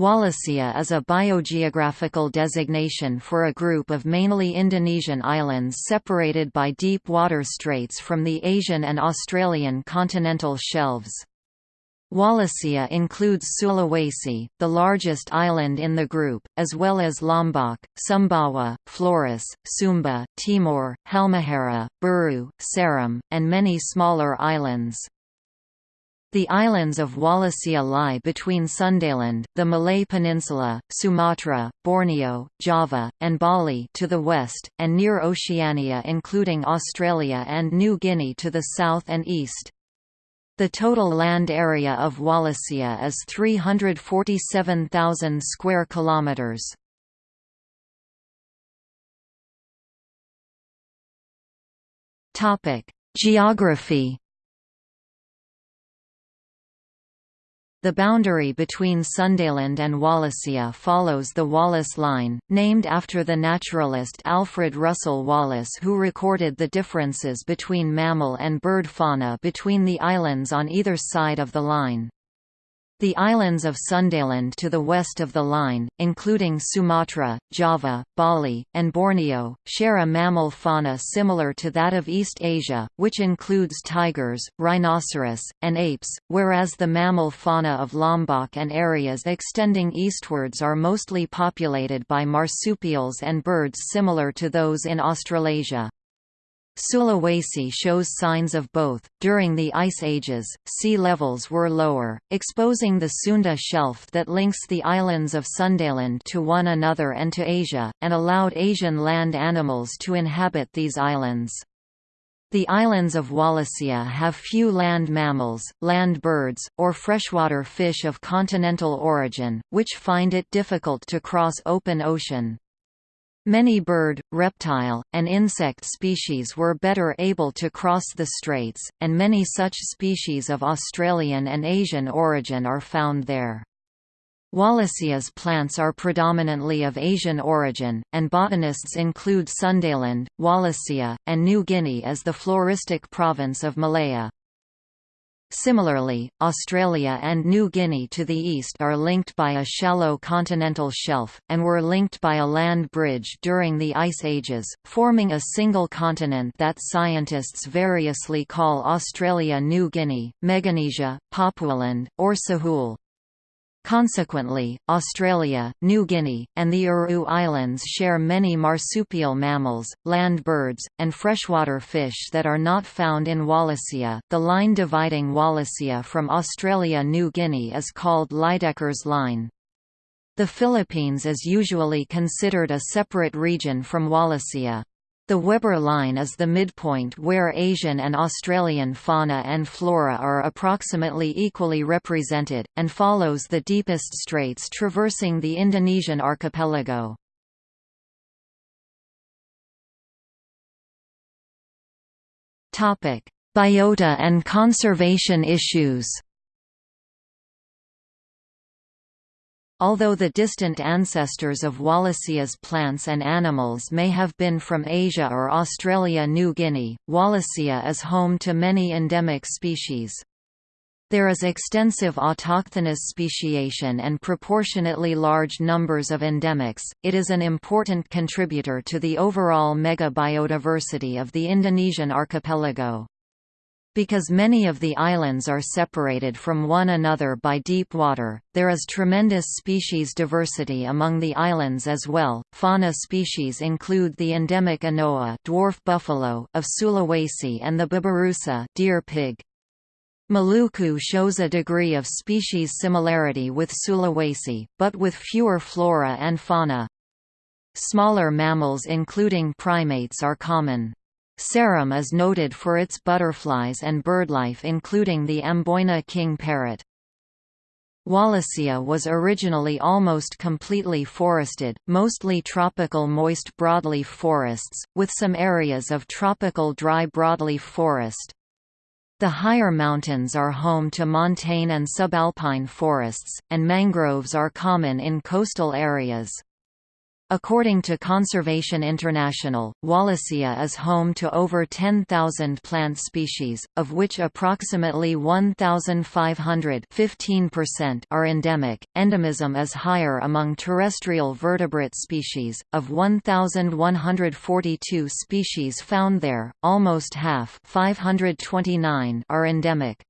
Wallacea is a biogeographical designation for a group of mainly Indonesian islands separated by deep water straits from the Asian and Australian continental shelves. Wallacea includes Sulawesi, the largest island in the group, as well as Lombok, Sumbawa, Flores, Sumba, Timor, Halmahera, Buru, Seram, and many smaller islands. The islands of Wallacea lie between Sundaland, the Malay Peninsula, Sumatra, Borneo, Java, and Bali to the west, and near Oceania including Australia and New Guinea to the south and east. The total land area of Wallacea is 347,000 square kilometers. Topic: Geography The boundary between Sundaland and Wallacea follows the Wallace Line, named after the naturalist Alfred Russel Wallace who recorded the differences between mammal and bird fauna between the islands on either side of the line. The islands of Sundaland to the west of the line, including Sumatra, Java, Bali, and Borneo, share a mammal fauna similar to that of East Asia, which includes tigers, rhinoceros, and apes, whereas the mammal fauna of Lombok and areas extending eastwards are mostly populated by marsupials and birds similar to those in Australasia. Sulawesi shows signs of both. During the Ice Ages, sea levels were lower, exposing the Sunda Shelf that links the islands of Sundaland to one another and to Asia, and allowed Asian land animals to inhabit these islands. The islands of Wallacea have few land mammals, land birds, or freshwater fish of continental origin, which find it difficult to cross open ocean. Many bird, reptile, and insect species were better able to cross the straits, and many such species of Australian and Asian origin are found there. Wallacea's plants are predominantly of Asian origin, and botanists include Sundaland, Wallacea, and New Guinea as the floristic province of Malesia. Similarly, Australia and New Guinea to the east are linked by a shallow continental shelf, and were linked by a land bridge during the Ice Ages, forming a single continent that scientists variously call Australia New Guinea, Meganesia, Papualand, or Sahul. Consequently, Australia, New Guinea, and the Aru Islands share many marsupial mammals, land birds, and freshwater fish that are not found in Wallacea. The line dividing Wallacea from Australia New Guinea is called Lydekkers Line. The Philippines is usually considered a separate region from Wallacea. The Weber line is the midpoint where Asian and Australian fauna and flora are approximately equally represented, and follows the deepest straits traversing the Indonesian archipelago. Biota and conservation issues Although the distant ancestors of Wallacea's plants and animals may have been from Asia or Australia-New Guinea, Wallacea is home to many endemic species. There is extensive autochthonous speciation and proportionately large numbers of endemics. It is an important contributor to the overall mega-biodiversity of the Indonesian archipelago. Because many of the islands are separated from one another by deep water, there is tremendous species diversity among the islands as well. Fauna species include the endemic anoa dwarf buffalo of Sulawesi and the babirusa deer pig. Maluku shows a degree of species similarity with Sulawesi, but with fewer flora and fauna. Smaller mammals including primates are common. Seram is noted for its butterflies and birdlife including the Amboina king parrot. Wallacea was originally almost completely forested, mostly tropical moist broadleaf forests, with some areas of tropical dry broadleaf forest. The higher mountains are home to montane and subalpine forests, and mangroves are common in coastal areas. According to Conservation International, Wallacea is home to over 10,000 plant species, of which approximately 1,500 are endemic. Endemism is higher among terrestrial vertebrate species. Of 1,142 species found there, almost half 529 are endemic.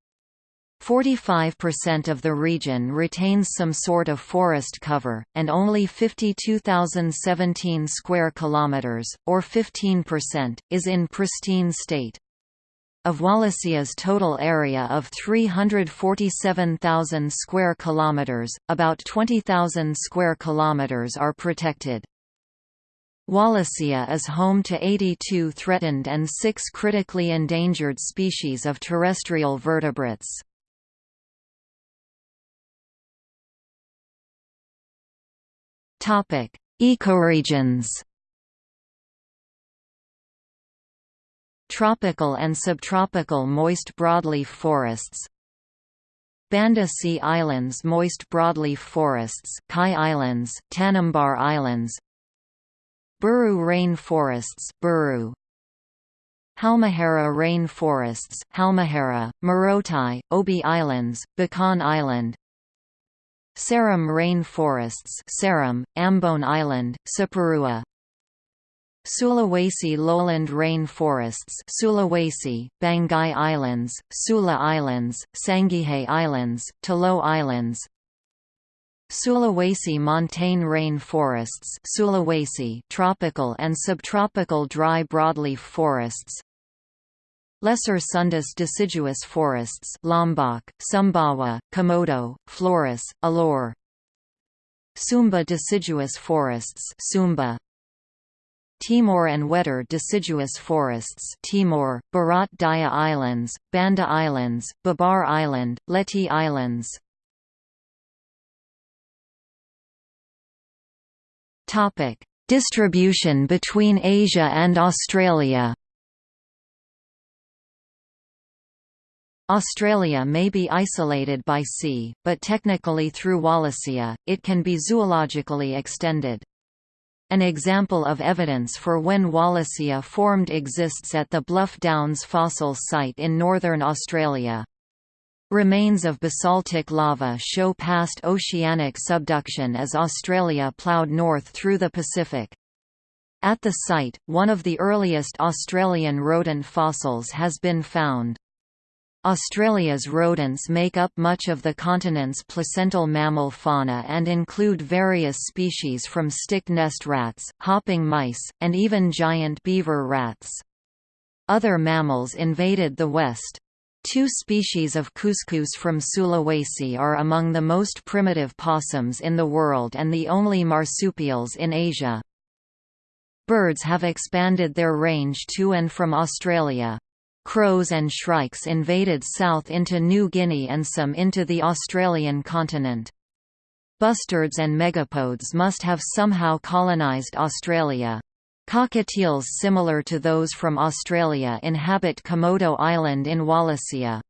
45% of the region retains some sort of forest cover, and only 52,017 square kilometers, or 15%, is in pristine state. Of Wallacea's total area of 347,000 square kilometers, about 20,000 square kilometers are protected. Wallacea is home to 82 threatened and 6 critically endangered species of terrestrial vertebrates. Topic: Ecoregions. Tropical and subtropical moist broadleaf forests. Banda Sea Islands moist broadleaf forests, Kai Islands, Tanimbar Islands. Buru rain forests, Buru. Halmahera rain forests, Halmahera, Morotai, Obi Islands, Bacan Island. Seram rain forests Seram, Ambon Island, Saparua Sulawesi lowland rain forests Sulawesi, Banggai Islands, Sula Islands, Sangihe Islands, Tolo Islands. Sulawesi montane rain forests Sulawesi tropical and subtropical dry broadleaf forests Lesser Sundas deciduous forests Lombok, Sumbawa, Komodo, Flores, Alor. Sumba deciduous forests Sumba. Timor and Wetar deciduous forests Timor, Barat Daya Islands, Banda Islands, Babar Island, Leti Islands. Distribution between Asia and Australia Australia may be isolated by sea, but technically through Wallacea, it can be zoologically extended. An example of evidence for when Wallacea formed exists at the Bluff Downs fossil site in northern Australia. Remains of basaltic lava show past oceanic subduction as Australia ploughed north through the Pacific. At the site, one of the earliest Australian rodent fossils has been found. Australia's rodents make up much of the continent's placental mammal fauna and include various species from stick nest rats, hopping mice, and even giant beaver rats. Other mammals invaded the west. Two species of cuscus from Sulawesi are among the most primitive possums in the world and the only marsupials in Asia. Birds have expanded their range to and from Australia. Crows and shrikes invaded south into New Guinea and some into the Australian continent. Bustards and megapodes must have somehow colonised Australia. Cockatiels similar to those from Australia inhabit Komodo Island in Wallacea.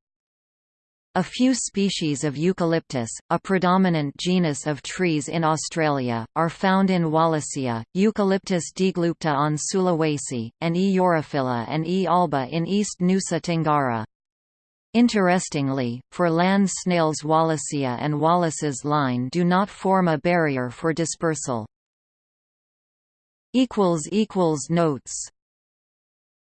A few species of eucalyptus, a predominant genus of trees in Australia, are found in Wallacea, Eucalyptus deglupta on Sulawesi, and E. urophylla and E. alba in East Nusa Tenggara. Interestingly, for land snails Wallacea and Wallace's line do not form a barrier for dispersal. Notes